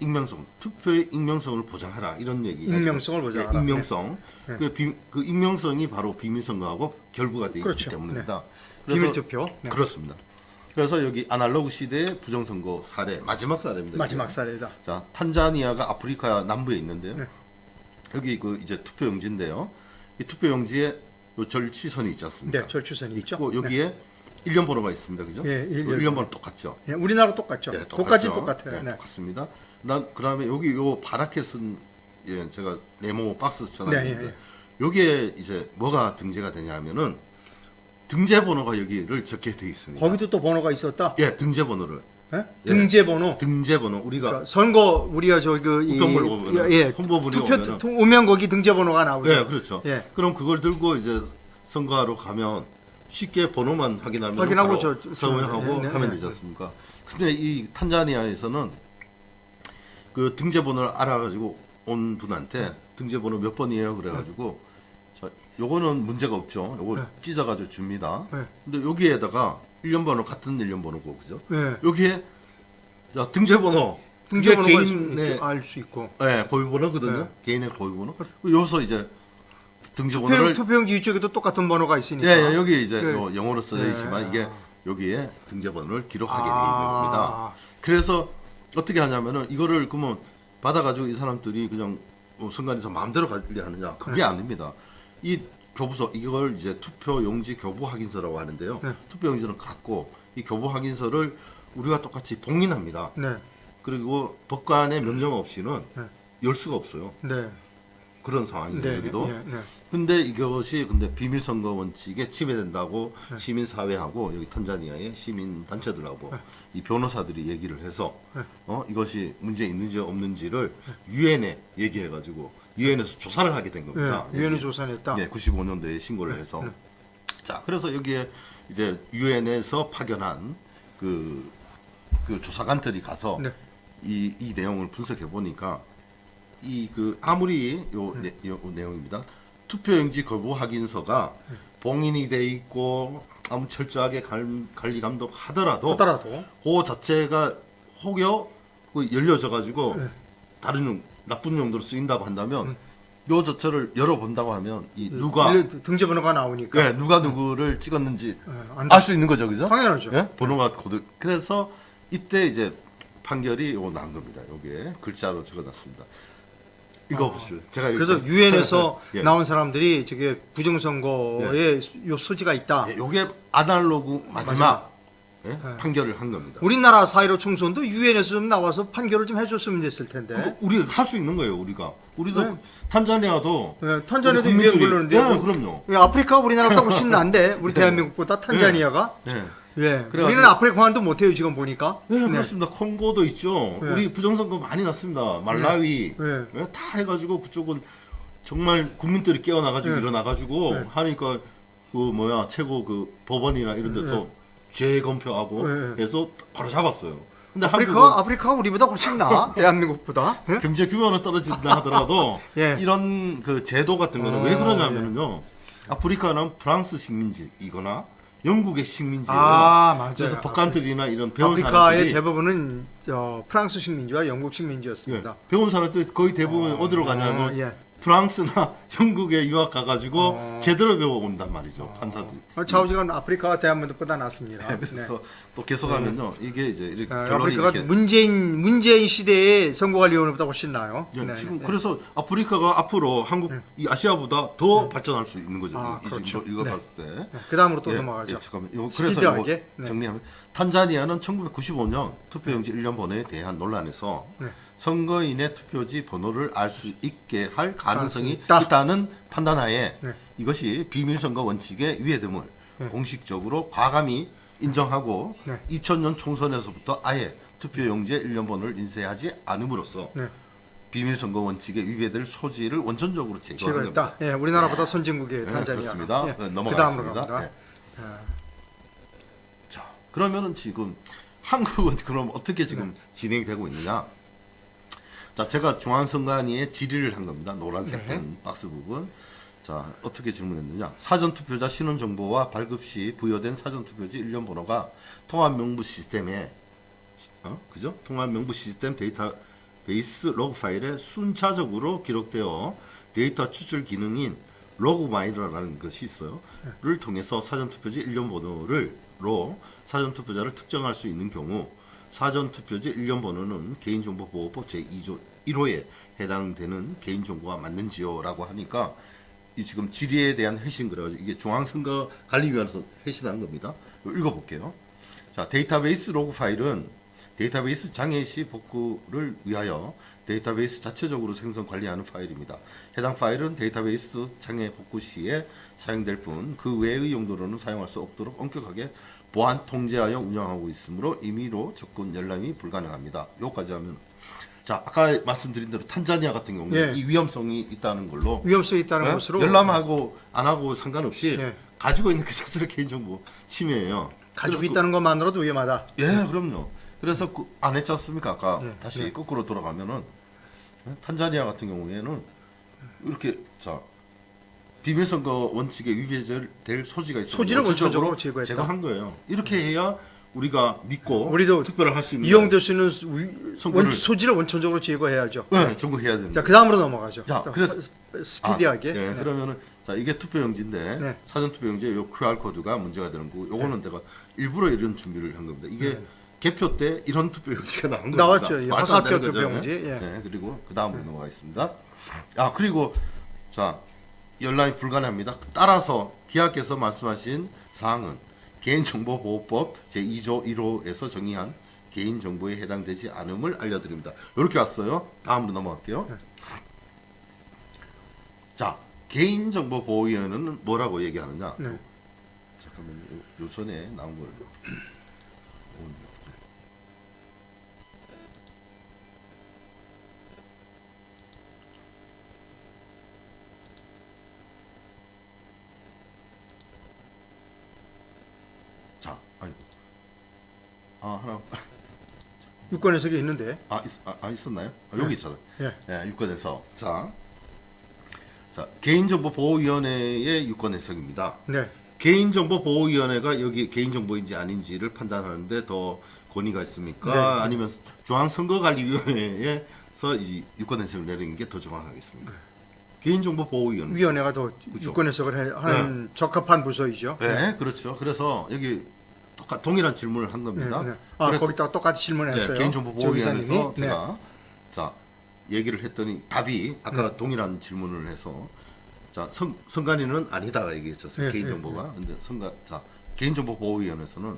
익명성 투표의 익명성을 보장하라 이런 얘기가 익명성을 지금- 보장하라. 예, 익명성 네. 그, 비, 그 익명성이 바로 비밀선거하고 결부가 되어 그렇죠. 있기 때문입니다. 비밀 투표. 네. 그렇습니다. 그래서 여기 아날로그 시대의 부정선거 사례 마지막 사례입니다. 마지막 이게. 사례다. 자 탄자니아가 아프리카 남부에 있는데요. 네. 여기 그 이제 투표용지인데요. 이 투표용지에 요 절취선이 있지 않습니까? 네, 절추선이 있죠. 있고 여기에 일련 번호가 있습니다. 그죠? 예, 일련 그 일련 번호 똑같죠. 예, 우리나라 똑같죠. 네, 똑같이 똑같죠. 똑같아요. 네, 네. 똑같습니다. 난 그 다음에 여기 요 파랗게 쓴 예, 제가 네모 박스 네, 전화했는데 예, 예. 여기에 이제 뭐가 등재가 되냐면은 등재 번호가 여기를 적게 돼 있습니다. 거기도 또 번호가 있었다. 예, 등재 번호를 예? 예. 등재 번호. 등재 번호 우리가 그러니까 선거 우리가 저그 우편물 보면은 예, 홍보물이 투표 오면은 투- 오면 거기 등재 번호가 나오죠. 예, 그렇죠. 예. 그럼 그걸 들고 이제 선거하러 가면 쉽게 번호만 확인하면 확인하고 저- 저- 서명하고 네, 네, 하면 네. 되지 않습니까? 근데 이 탄자니아에서는 그 등재 번호를 알아가지고 온 분한테 등재 번호 몇 번이에요 그래가지고 자, 요거는 문제가 없죠. 요거 네. 찢어가지고 줍니다. 네. 근데 여기에다가 일련 번호 같은 일련 번호고 그죠? 예. 여기에 자, 등재 번호 등재 이게 번호가 개인의 알 수 있고. 네, 고유번호거든요. 네. 개인의 고유번호. 여기서 이제 투표, 번호를 투표용지 이쪽에도 똑같은 번호가 있으니까. 예, 예, 여기 이제 네. 요 영어로 써져 네. 있지만 이게 여기에 등재 번호를 기록하게 돼 있는 아. 겁니다. 그래서 어떻게 하냐면은 이거를 그러면 받아가지고 이 사람들이 그냥 뭐 선관위에서 마음대로 관리하느냐 그게 네. 아닙니다. 이 교부서 이걸 이제 투표 용지 교부 확인서라고 하는데요. 네. 투표 용지는 갖고 이 교부 확인서를 우리가 똑같이 봉인합니다. 네, 그리고 법관의 명령 없이는 네. 열 수가 없어요. 네, 그런 상황입니다. 네, 여기도. 네, 네. 근데 이것이 근데 비밀 선거 원칙에 침해된다고 네. 시민 사회하고 여기 탄자니아의 시민 단체들하고 네. 이 변호사들이 얘기를 해서 네. 어 이것이 문제 있는지 없는지를 유엔에 얘기해 가지고 유엔에서 조사를 하게 된 겁니다. 네, 여기. 조사했다. 네, 95년도에 신고를 해서 네. 자 그래서 여기에 이제 유엔에서 파견한 그, 그 조사관들이 가서 네. 이, 이 내용을 분석해 보니까 이 그 아무리 요, 네. 내, 요 내용입니다. 투표용지 거부 확인서가 네. 봉인이 돼 있고 아무 철저하게 관, 관리 감독 하더라도 하더라도 그 자체가 혹여 그 열려져 가지고 네. 다른 용, 나쁜 용도로 쓰인다고 한다면 요 자체를 열어본다고 하면 이 음. 누가 일일 등재 번호가 나오니까 예, 누가 누구를 찍었는지 예, 안알수 있는 거죠, 그죠? 당연하죠. 예? 번호가 고들. 그래서 이때 이제 판결이 요 나온 겁니다. 요게 글자로 적어놨습니다. 읽어보시죠. 제가 그래서 유엔에서 예. 나온 사람들이 저게 부정선거에 요 소지가 있다. 예, 요게 아날로그 마지막 예? 판결을 한 겁니다. 우리나라 4.15 총선도 유엔에서 좀 나와서 판결을 좀 해줬으면 됐을 텐데. 그러니까 우리 할 수 있는 거예요. 우리가 우리도 네. 탄자니아도 예, 탄자니아도 유엔 불렀는데 예, 뭐- 그럼요. 예, 아프리카가 우리나라보다 훨씬 난데 우리 대한민국보다 탄자니아가 예. 예 그래가지고- 우리는 아프리카만도 못해요 지금 보니까 네, 그렇습니다. 콩고도 있죠. 네. 우리 부정선거 많이 났습니다. 말라위 네. 예, 다 해가지고 그쪽은 정말 국민들이 깨어나가지고 네. 일어나가지고 네. 하니까 그 뭐야 최고 그 법원이나 이런 데서 재검표하고 네. 해서 바로 잡았어요. 근데 아프리카 한국은 아프리카가 우리보다 훨씬 나 대한민국보다 예? 경제 규모는 떨어진다 하더라도 예. 이런 그 제도 같은 거는 어, 왜 그러냐면요. 아프리카는 프랑스 식민지이거나 영국의 식민지예요. 아 맞아요 그래서 법관들이나 이런 배운 아프리카의 사람들이 대부분은 어, 프랑스 식민지와 영국 예, 식민지였습니다 배운 사람들 거의 대부분 어, 디로 가냐면 어, 예. 프랑스나 영국에 유학 가가지고 어. 제대로 배워온단 말이죠 판사들이. 어, 좌우지간 아프리카가 대한민국보다 낫습니다 네, 그래서 또 계속하면요 이게 이제 이렇게 네. 어, 결론이 아프리카가 이렇게 문재인 문재인 시대의 선거관리위원회보다 훨씬 나아요 예, 네, 지금 네. 그래서 아프리카가 앞으로 한국 이 아시아보다 더 발전할 수 있는 거죠. 아, 이, 그렇죠. 이거, 네. 봤을 때. 네, 그 다음으로 또 예, 넘어가죠 예, 잠깐만. 요, 그래서 스피드하게. 이거 네. 정리하면 탄자니아는 1995년 투표용지 1년 번호에 대한 논란에서 네. 선거인의 투표지 번호를 알 수 있게 할 가능성이 있다. 있다는 판단하에 네. 이것이 비밀선거 원칙에 위배됨을 네. 공식적으로 과감히 인정하고 네. 2000년 총선에서부터 아예 투표용지에 1년 번호를 인쇄하지 않음으로써 네. 비밀선거 원칙에 위배될 소지를 원천적으로 제거하는 겁니다. 제거했다 예, 우리나라보다 선진국의 네, 탄자니아 그렇습니다. 예, 넘어가겠습니다. 아, 자, 그러면은 지금 한국은 그럼 어떻게 지금 네. 진행이 되고 있느냐? 자, 제가 중앙선관위에 질의를 한 겁니다. 노란색 네. 펜 박스 부분. 자, 어떻게 질문했느냐? 사전투표자 신원 정보와 발급 시 부여된 사전투표지 일련 번호가 통합명부 시스템에 어? 그죠? 통합명부 시스템 데이터 베이스 로그 파일에 순차적으로 기록되어 데이터 추출 기능인 LogMiner라는 것이 있어요. 를 통해서 사전투표지 일련 번호를 로 사전투표자를 특정할 수 있는 경우 사전투표지 일련 번호는 개인정보보호법 제2조 1호에 해당되는 개인정보가 맞는지요 라고 하니까 이 지금 질의에 대한 회신 그래가지고 이게 중앙선거관리위원회에서 회신한 겁니다. 읽어볼게요. 자 데이터베이스 로그 파일은 데이터베이스 장애 시 복구를 위하여 데이터베이스 자체적으로 생성 관리하는 파일입니다. 해당 파일은 데이터베이스 장애 복구 시에 사용될 뿐 그 외의 용도로는 사용할 수 없도록 엄격하게 보안 통제하여 운영하고 있으므로 임의로 접근 열람이 불가능합니다. 요까지 하면 자 아까 말씀드린 대로 탄자니아 같은 경우는 예. 이 위험성이 있다는 걸로 위험성이 있다는 예? 것으로 열람하고 안 하고 상관없이 예. 가지고 있는 그 자체가 개인정보 침해예요. 가지고 그래서 있다는 것만으로도 위험하다 예, 그럼요. 그래서 그, 안 했지 않습니까? 아까 예, 다시 예. 거꾸로 돌아가면은 예? 탄자니아 같은 경우에는 이렇게 자 비밀선거 원칙에 위배될 소지가 있어 소지를 원천적으로 제거했다. 제거한 거예요. 이렇게 해야 우리가 믿고 우리도 투표를 할 수 있는 이용될 수 있는 원, 소지를 원천적으로 제거해야죠 네, 종국해야 됩니다. 자 그 다음으로 넘어가죠 자, 또 그래서- 스피디하게 아, 예, 네. 그러면은 자 이게 투표용지인데 네. 사전 투표용지에 요 QR 코드가 문제가 되는 거고 요거는 내가 일부러 이런 준비를 한 겁니다. 이게 네. 개표 때 이런 투표용지가 나온 겁니다. 나왔죠. 예, 거죠. 투표용지, 예. 네, 그리고 그 다음으로 넘어가겠습니다. 아 그리고 자 연락이 불가능합니다. 따라서 기하께서 말씀하신 사항은 개인정보보호법 제2조 1호에서 정의한 개인정보에 해당되지 않음을 알려드립니다. 이렇게 왔어요. 다음으로 넘어갈게요. 네. 자, 개인정보보호위원회는 뭐라고 얘기하느냐? 네. 잠깐만요. 요, 요 전에 나온 거를. 자, 아이고. 아, 하나. 유권 해석이 있는데 아, 있, 아, 아, 있었나요? 아, 여기 있잖아요. 예. 예, 유권 해석. 자, 자 개인정보보호위원회의 유권 해석입니다. 네. 개인정보보호위원회가 여기 개인정보인지 아닌지를 판단하는데 더 권위가 있습니까? 네. 아니면 중앙선거관리위원회에서 이 유권 해석을 내리는 게 더 정확하겠습니까? 개인정보보호위원회. 위원회가 더 그렇죠. 유권 해석을 해, 하는 적합한 부서이죠 네, 그렇죠. 그래서 여기 똑같 동일한 질문을 한 겁니다. 네, 네. 아, 그랬- 거기다가 똑같이 질문했어요. 네, 개인정보 조 보호위원회에서. 네. 제가 자 얘기를 했더니 답이 아까 동일한 질문을 해서 자 성, 성관이는 아니다 얘기했었어요 네, 개인정보가 근데 성관 자 개인정보 보호위원회에서는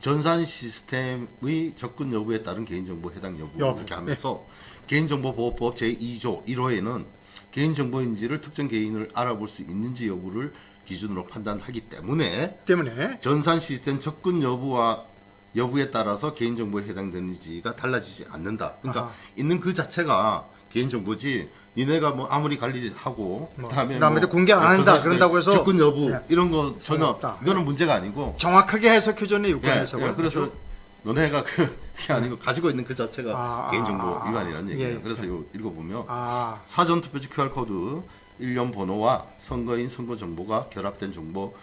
전산 시스템의 접근 여부에 따른 개인정보 해당 여부 여부, 이렇게 하면서 개인정보보호법 제2조 1호에는 개인정보인지를 특정 개인을 알아볼 수 있는지 여부를 기준으로 판단하기 때문에 때문에 전산 시스템 접근 여부와 여부에 따라서 개인정보에 해당되는지가 달라지지 않는다. 그러니까 아하. 있는 그 자체가 개인정보지. 니네가 뭐 아무리 관리하고 뭐, 그다음에 그다음에 뭐 공개 안 한다. 그런다고 해서 접근 여부 예. 이런 거 전혀 없다. 이거는 문제가 아니고 정확하게 해석해줬네 예, 유권에서. 예, 그래서 너네가 그, 그게 아니고 가지고 있는 그 자체가 아, 개인정보 아, 아, 위반이라는 예, 얘기예요. 예. 그래서 이거 읽어보면 아, 사전투표지 QR코드 일련 번호와 선거인 선거 정보가 결합된 정보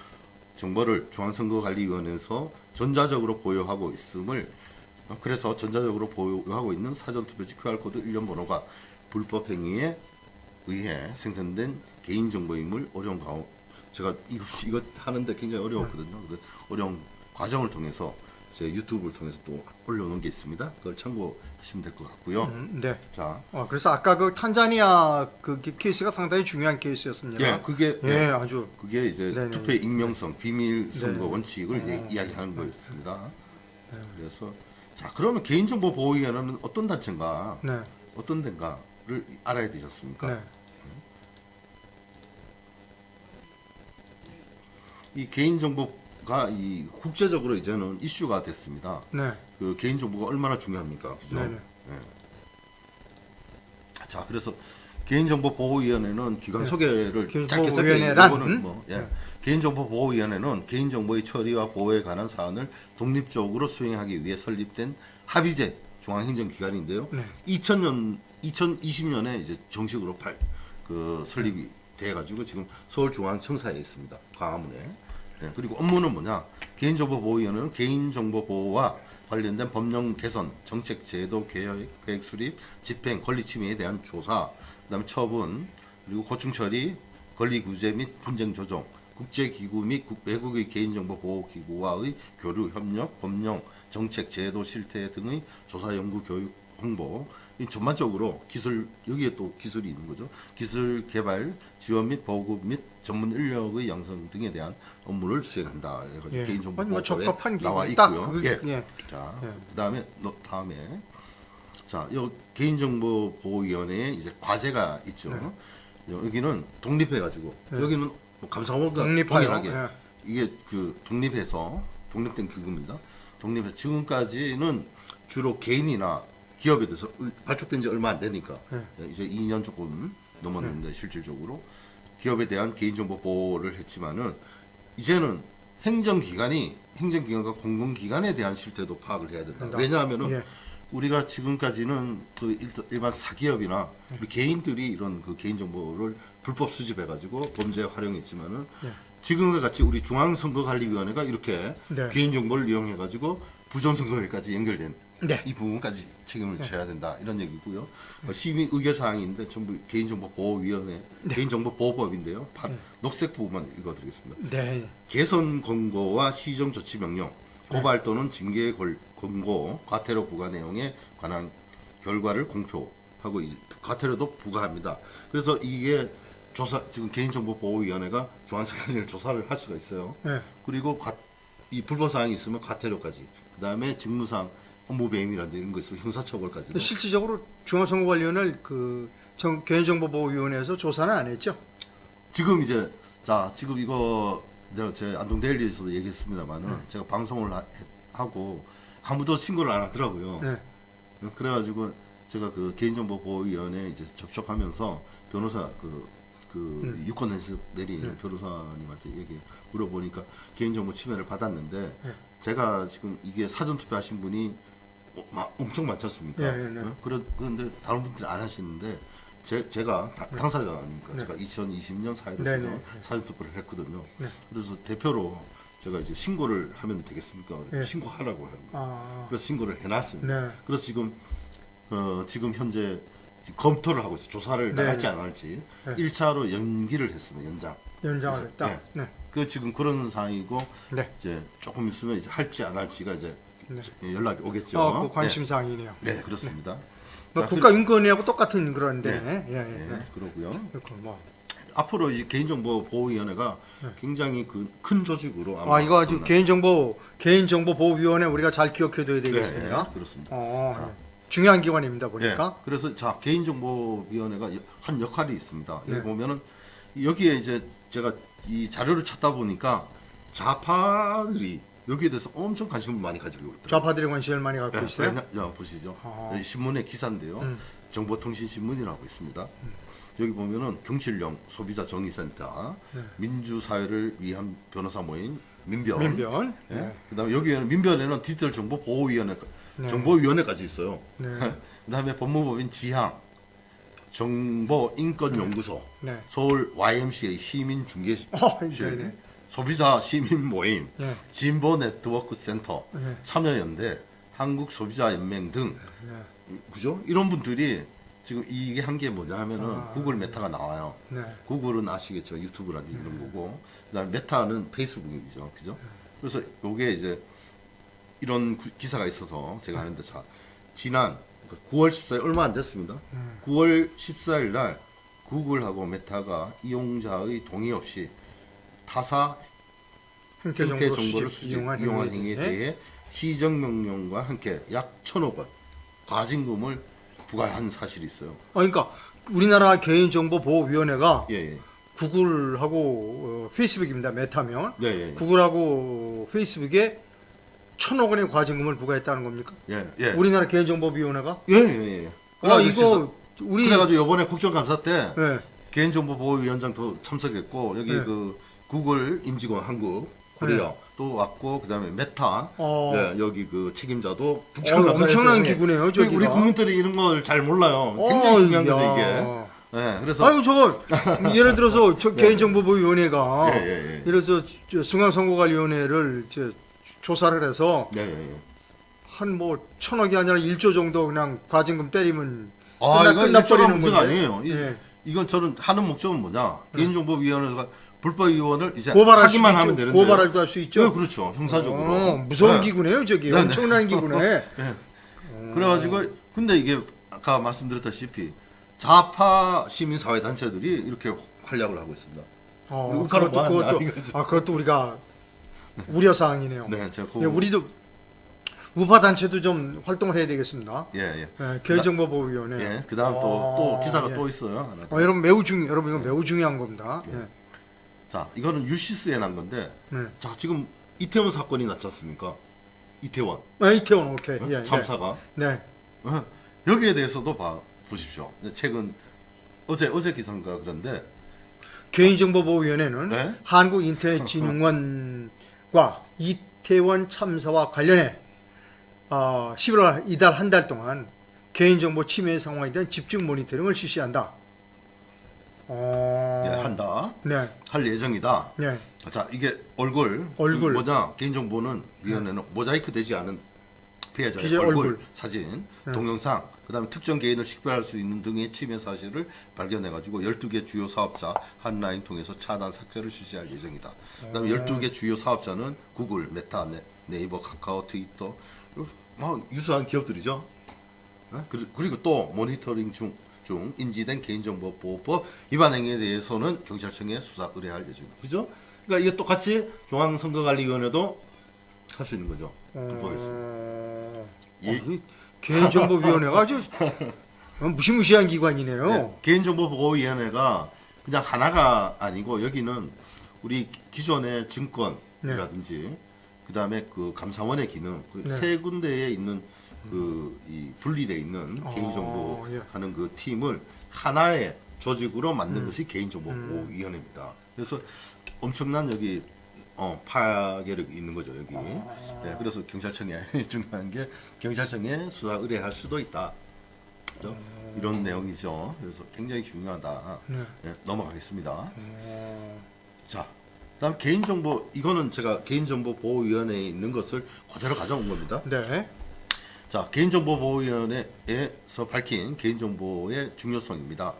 정보를 중앙선거관리위원회에서 전자적으로 보유하고 있음을 어, 그래서 전자적으로 보유하고 있는 사전투표지 QR코드 일련 번호가 불법 행위에 의해 생성된 개인정보임을 어려운 가운 제가 이거 이거 하는데 굉장히 어려웠거든요. 어려운 과정을 통해서 제 유튜브를 통해서 또 올려놓은 게 있습니다. 그걸 참고하시면 될 것 같고요. 음, 네. 자, 어, 그래서 아까 그 탄자니아 그 기- 케이스가 상당히 중요한 케이스였습니다. 예, 그게 예, 예, 아주 그게 이제 네네. 투표의 익명성, 비밀 선거 네네. 원칙을 어. 예- 이야기하는 거였습니다. 네. 그래서 자 그러면 개인정보 보호위원회는 어떤 단체인가, 네, 어떤 데인가를 알아야 되셨습니까? 네, 이 개인정보 가이 국제적으로 이제는 이슈가 됐습니다. 네, 그 개인 정보가 얼마나 중요합니까? 그죠? 예. 자 그래서 개인정보보호위원회는 기관 네. 소개를 짧게 짧게 개인정보위원회란? 이거는 뭐 예. 네. 개인정보보호위원회는 개인정보의 처리와 보호에 관한 사안을 독립적으로 수행하기 위해 설립된 합의제 중앙행정기관인데요. 네. 2000년 2020년에 이제 정식으로 발, 그 설립이 돼가지고 지금 서울중앙청사에 있습니다. 광화문에. 예, 그리고 업무는 뭐냐? 개인정보보호위원회는 개인정보 보호와 관련된 법령 개선, 정책 제도 개혁, 계획 수립, 집행, 권리 침해에 대한 조사, 그 다음에 처분, 그리고 고충 처리, 권리 구제 및 분쟁 조정, 국제기구 및 국- 외국의 개인정보 보호 기구와의 교류 협력, 법령, 정책, 제도, 실태 등의 조사, 연구, 교육, 홍보, 이 전반적으로 기술 여기에 또 기술이 있는 거죠. 기술 개발, 지원 및 보급 및 전문 인력의 양성 등에 대한 업무를 수행한다. 예. 개인정보 뭐 보호법에 나와 있고요. 그- 예. 예. 자, 예. 그다음에 너- 다음에 자, 요 개인정보 보호위원회에 이제 과제가 있죠. 네. 여기는 독립해 가지고 네. 여기는 뭐 감사원과. 동일하게 예. 이게 그 독립해서 독립된 기구입니다. 독립해서 지금까지는 주로 개인이나 기업에 대해서 을- 발족된 지 얼마 안 되니까 네. 이제 2년 조금 넘었는데 실질적으로 기업에 대한 개인정보 보호를 했지만은 이제는 행정기관이 행정기관과 공공기관에 대한 실태도 파악을 해야 된다. 된다. 왜냐하면은 예. 우리가 지금까지는 그 일- 일반 사기업이나 우리 개인들이 이런 그 개인정보를 불법 수집해가지고 범죄에 활용했지만은 네. 지금과 같이 우리 중앙선거관리위원회가 이렇게 네. 개인정보를 이용해가지고 부정선거에까지 연결된 네. 이 부분까지 책임을 져야 된다 이런 얘기고요. 어, 심의 의결 사항인데 전부 개인정보보호위원회 개인정보보호법인데요. 파- 네. 녹색 부분만 읽어드리겠습니다. 네. 개선 권고와 시정 조치 명령, 고발 또는 징계 걸- 권고, 과태료 부과 내용에 관한 결과를 공표하고 이- 과태료도 부과합니다. 그래서 이게 조사 지금 개인정보보호위원회가 중앙선관위를 조사를 할 수가 있어요. 네. 그리고 과- 이 불법 사항이 있으면 과태료까지, 그 다음에 직무상 업무 배임이라든지 이런 거 있으면 형사처벌까지. 실질적으로 중앙선거관리원을 그 정- 개인정보보호위원회에서 조사는 안 했죠. 지금 이제 자 지금 이거 내가 제 안동 데일리에서도 얘기했습니다만은 네. 제가 방송을 하, 고 아무도 신고를 안 하더라고요. 네. 그래가지고 제가 그 개인정보보호위원회 이제 접촉하면서 변호사 그, 그 음. 유권에서 내린 네. 변호사님한테 얘기 물어보니까 개인정보 침해를 받았는데 네. 제가 지금 이게 사전투표 하신 분이 어, 마- 엄청 많지 않습니까? 예, 예, 네. 어? 그러, 그런데 다른 분들이 안 하시는데 제, 제가 다- 당사자 아닙니까? 네. 제가 2020년 4일에 네, 네. 사전투표를 했거든요. 네. 그래서 대표로 제가 이제 신고를 하면 되겠습니까? 네. 신고하라고 하는 거예요. 아. 그래서 신고를 해놨습니다. 네. 그래서 지금 어, 지금 현재 검토를 하고 있어요. 조사를 네. 나갈지 안 할지. 네. 1차로 연기를 했습니다. 연장. 연장을 했다. 네. 네. 그 지금 그런 상황이고 네. 이제 조금 있으면 이제 할지 안 할지가 이제 네. 연락이 오겠죠. 어, 그 관심 사항이네요. 네, 네, 그렇습니다. 뭐 자, 국가인권위하고 똑같은 그런데. 네. 예, 예. 네, 네. 그러고요. 그렇고 뭐. 앞으로 이 개인정보 보호위원회가 네. 굉장히 그 큰 조직으로 아마 아, 이거 아주 끝나- 개인정보 개인정보 보호위원회 우리가 잘 기억해둬야 네, 되겠습니다. 네, 그렇습니다. 어, 자. 예. 중요한 기관입니다 네, 보니까. 그래서 자 개인정보위원회가 여- 한 역할이 있습니다. 여기 네. 보면은 여기에 이제 제가 이 자료를 찾다 보니까 좌파들이 여기에 대해서 엄청 관심을 많이 가지고 있더라고요. 좌파들의 관심을 많이 갖고 네, 있어요. 왜냐- 야, 보시죠. 아. 여기 신문의 기사인데요. 음. 정보통신신문이라고 있습니다. 여기 보면은 경실령 소비자 정의센터, 네. 민주사회를 위한 변호사 모임 민변. 민변. 예? 네. 그다음에 여기에는 민변에는 디지털 정보 보호위원회, 네. 정보위원회까지 있어요. 네. 그다음에 법무법인 지향, 정보 인권연구소, 네. 서울 YMCA 시민중개실, 어, 네, 네. 소비자 시민 모임, 네. 진보 네트워크 센터, 네. 참여연대, 한국 소비자 연맹 등 네. 그죠? 이런 분들이 지금 이게 한 게 뭐냐 하면은 아. 구글 메타가 나와요. 네. 구글은 아시겠죠? 유튜브라든지 이런 거고. 그다음에 메타는 페이스북이죠. 그죠? 그래서 요게 이제 이런 구- 기사가 있어서 제가 하는데 자, 지난 9월 14일 얼마 안 됐습니다. 음. 9월 14일 날 구글하고 메타가 이용자의 동의 없이 타사 행태 정보를 수집, 이용한, 행위에 대해 시정명령과 함께 약 1천억 원 과징금을 부과한 사실이 있어요. 어, 그러니까 우리나라 개인정보보호위원회가 예, 예. 구글하고 어, 페이스북입니다. 메타면 네, 예, 예. 구글하고 페이스북에 천억 원의 과징금을 부과했다는 겁니까? 예, 예. 우리나라 개인정보위원회가? 예, 예, 예. 아 이거 우리 그래가지고 이번에 국정감사 때 네. 개인정보보호위원장도 참석했고 여기 네. 그 구글 임직원 한국 코리아 또 왔고 그다음에 메타 어. 네, 여기 그 책임자도 어, 국정감사에서 엄청난 예. 기구네요, 그 우리 저기가. 국민들이 이런 걸 잘 몰라요. 어, 굉장히 중요한 거죠 야. 이게. 네, 그래서 아유 저거 예를 들어서 저 개인정보보호위원회가 예, 예, 예. 예를 들어서 저 중앙선거관리위원회를 저 조사를 해서 네, 예, 예. 한뭐 천억이 아니라 1조 정도 그냥 과징금 때리면 아, 끝나- 이거 끝나버리는 문제가 건데. 아니에요. 이, 예. 이건 저는 하는 목적은 뭐냐? 개인정보위원회가 불법위원을 이제 고발할 하기만 수도 하면 있죠. 되는데. 고발할도 할 수 있죠. 네, 그렇죠. 형사적으로. 어, 무서운 네. 기구네요, 저기. 네, 네. 엄청난 기구네. 예. 그래가지고 근데 이게 아까 말씀드렸다시피 좌파 시민 사회 단체들이 이렇게 활약을 하고 있습니다. 어, 그것도, 그것도. 아, 그것도 우리가 우려 사항이네요. 네, 제가 그, 예, 우리도 우파 단체도 좀 활동을 해야 되겠습니다. 예, 예. 예, 개인정보보호위원회. 예. 그다음 또 어, 또 기사가 예. 또 있어요. 어, 여러분 매우 중 여러분 이거 매우 중요한 겁니다. 예. 자, 이거는 유시스에 난 건데 네. 자, 지금 이태원 사건이 났지 않습니까? 이태원 아, 이태원 오케이. 어? 예, 참사가 네. 네. 어, 여기에 대해서도 봐 보십시오. 최근 어제 어제 기사인가 그런데 개인정보보호위원회는 네? 한국인터넷진흥원과 이태원 참사와 관련해 어, 11월 이달 한 달 동안 개인정보 침해 상황에 대한 집중 모니터링을 실시한다. 어... 예, 한다 네, 할 예정이다. 네, 자 이게 얼굴 얼굴. 뭐냐 개인정보는 위원회는 모자이크 되지 않은 피해자의 피해자 얼굴, 얼굴. 사진 네. 동영상 그 다음에 특정 개인을 식별할 수 있는 등의 침해 사실을 발견해 가지고 12개 주요 사업자 핫라인 통해서 차단 삭제를 실시할 예정이다. 그 다음에 어. 12개 주요 사업자는 구글, 메타, 네, 네이버, 카카오, 트위터 뭐 유사한 기업들이죠. 어? 그리- 그리고 또 모니터링 중, 중 인지된 개인정보보호법 위반 행위에 대해서는 경찰청에 수사 의뢰할 예정이다. 그죠? 그러니까 이게 똑같이 중앙선거관리위원회도 할 수 있는 거죠. 불법했습니다. 어... 예. 개인정보위원회가 아주 어, 무시무시한 기관이네요. 네, 개인정보보호위원회가 그냥 하나가 아니고 여기는 우리 기존의 증권이라든지 그다음에 그 감사원의 기능 그 네. 세 군데에 있는 그 이 분리돼 있는 어, 개인정보 예. 하는 그 팀을 하나의 조직으로 만든 음. 것이 개인정보보호위원회입니다. 그래서 엄청난 여기 어, 파괴력이 있는 거죠 여기. 아. 네, 그래서 경찰청에 중요한 게 경찰청에 수사 의뢰할 수도 있다. 그죠? 이런 내용이죠. 그래서 굉장히 중요하다. 네. 네, 넘어가겠습니다. 어... 자, 그다음 개인정보 이거는 제가 개인정보보호위원회에 있는 것을 그대로 가져온 겁니다. 네. 자, 개인정보보호위원회에서 밝힌 개인정보의 중요성입니다.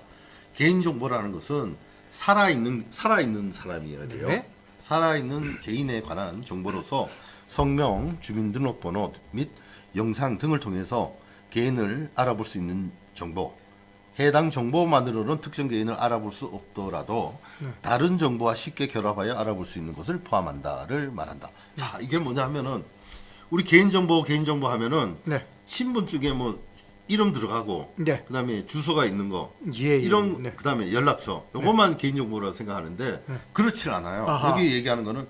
개인정보라는 것은 살아있는 살아있는 사람이어야 돼요. 네. 살아있는 개인에 관한 정보로서 성명, 주민등록번호 및 영상 등을 통해서 개인을 알아볼 수 있는 정보. 해당 정보만으로는 특정 개인을 알아볼 수 없더라도 네. 다른 정보와 쉽게 결합하여 알아볼 수 있는 것을 포함한다를 말한다. 자, 이게 뭐냐 하면은 우리 개인정보 개인정보 하면은 네. 신분증에 뭐 이름 들어가고 네. 그다음에 주소가 있는 거 예, 예. 이런 네. 그다음에 연락처 요것만 개인정보라고 생각하는데 그렇지 않아요. 아하. 여기 얘기하는 거는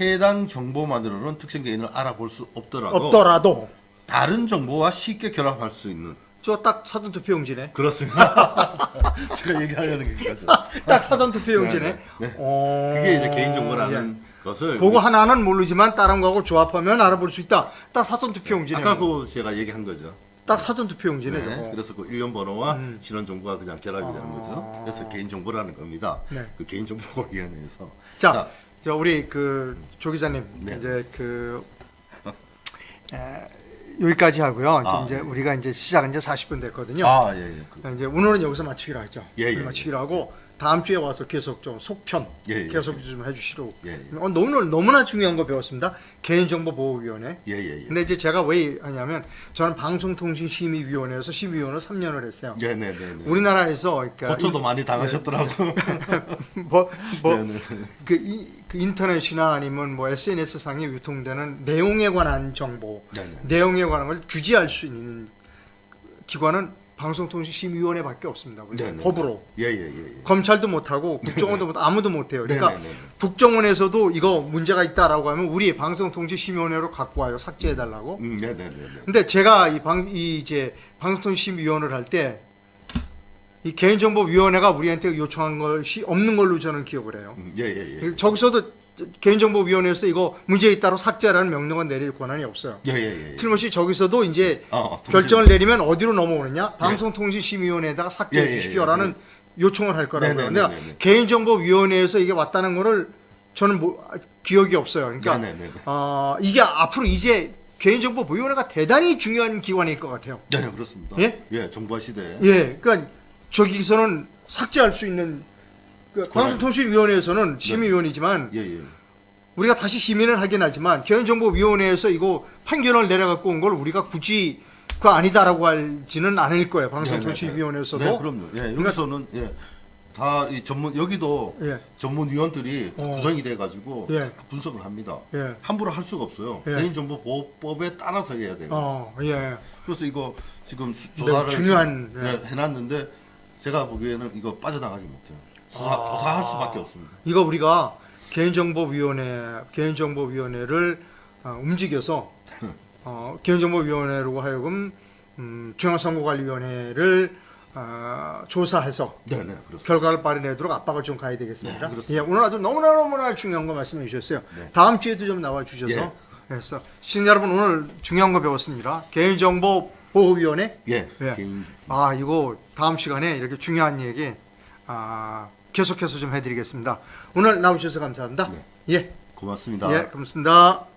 해당 정보만으로는 특정 개인을 알아볼 수 없더라도 없더라도 다른 정보와 쉽게 결합할 수 있는 저 딱 사전 투표용지네. 그렇습니다. 제가 얘기하려는 게 그거죠. 딱 사전 투표용지네. 네, 네, 네. 어, 그게 이제 개인정보라는 예. 것을 그거 하나는 모르지만 다른 거하고 조합하면 알아볼 수 있다. 딱 사전 투표용지네. 아까 그 제가 얘기한 거죠. 딱 사전 투표용지네. 네. 그래서 그 일련 번호와 음. 신원 정보가 그냥 결합이 되는 아. 거죠. 그래서 개인 정보라는 겁니다. 네. 그 개인 정보 위원회에서 자, 저 우리 그 조 기자님 네. 이제 그 에, 여기까지 하고요. 지금 아, 이제 네. 우리가 이제 시작은 이제 40분 됐거든요. 아, 예, 예. 그, 이제 오늘은 여기서 마치기로 하죠. 예, 예, 마치기로 하고 다음 주에 와서 계속 좀 속편 예, 예. 계속 좀 해주시고 예, 예. 어, 오늘 너무나 중요한 거 배웠습니다. 개인정보보호위원회. 예. 근데 이제 제가 왜 하냐면 저는 방송통신심의위원회에서 심의위원을 3년을 했어요. 네, 네, 네. 네. 우리나라에서 그러니까 고초도 많이 당하셨더라고. 이- 뭐, 뭐. 그, 이, 그 인터넷이나 아니면 뭐 SNS 상에 유통되는 내용에 관한 정보, 네, 네. 내용에 관한 걸 규제할 수 있는 기관은 방송통신심의위원회밖에 없습니다. 우리가 네, 네. 법으로 예, 예, 예. 예. 검찰도 못하고 국정원도 못 아무도 못해요. 그러니까 네, 네, 네. 국정원에서도 이거 문제가 있다라고 하면 우리 방송통신심의위원회로 갖고 와요. 삭제해달라고. 음, 네, 네, 네. 네. 근데 제가 이 방, 이 이제 방송통신위원회를 할 때 이 개인정보위원회가 우리한테 요청한 것이 없는 걸로 저는 기억을 해요. 음, 예, 예, 예. 저기서도 개인정보위원회에서 이거 문제 있다로 삭제라는 명령을 내릴 권한이 없어요. 예, 예, 예. 틀림없이 저기서도 이제 어, 어, 결정을 내리면 어디로 넘어오느냐? 방송통신심의위원회에다가 삭제해 예, 예, 예, 주십시오라는 요청을 할 거라고요. 네, 네, 내가 네, 네, 네. 개인정보위원회에서 이게 왔다는 거를 저는 뭐, 기억이 없어요. 그러니까 네. 어, 이게 앞으로 이제 개인정보위원회가 대단히 중요한 기관일 것 같아요. 네, 그렇습니다. 예? 예, 정보화 시대. 예, 그러니까 저기서는 삭제할 수 있는 그 방송통신위원회에서는 심의위원이지만 예, 예. 우리가 다시 심의를 하긴 하지만 개인정보위원회에서 이거 판결을 내려갖고 온 걸 우리가 굳이 그 아니다라고 할지는 않을 거예요. 방송통신위원회에서도. 네, 그럼요. 예, 여기서는 예. 다 이 전문 여기도 예. 전문위원들이 다 어. 구성이 돼 가지고 예. 분석을 합니다. 예. 함부로 할 수가 없어요. 예. 개인정보보호법에 따라서 해야 돼요. 어, 예. 그래서 이거 지금 조사를 중요한, 예, 해놨는데 제가 보기에는 이거 빠져나가지 못해요. 조사, 아. 조사할 수밖에 없습니다. 이거 우리가 개인정보위원회, 개인정보위원회를 어, 움직여서 어, 개인정보위원회로 하여금 음, 중앙선거관리위원회를 어, 조사해서 네, 네. 결과를 발휘내도록 압박을 좀 가야 되겠습니다. 네. 예, 오늘 아주 너무나 너무나 중요한 거 말씀해 주셨어요. 네. 다음 주에도 좀 나와 주셔서 예. 그래서 시청자 여러분 오늘 중요한 거 배웠습니다. 개인정보 보호위원회. 예, 예. 개인 아 이거 다음 시간에 이렇게 중요한 얘기 아, 계속해서 좀 해드리겠습니다. 오늘 나오셔서 감사합니다. 네. 예, 고맙습니다. 예, 고맙습니다.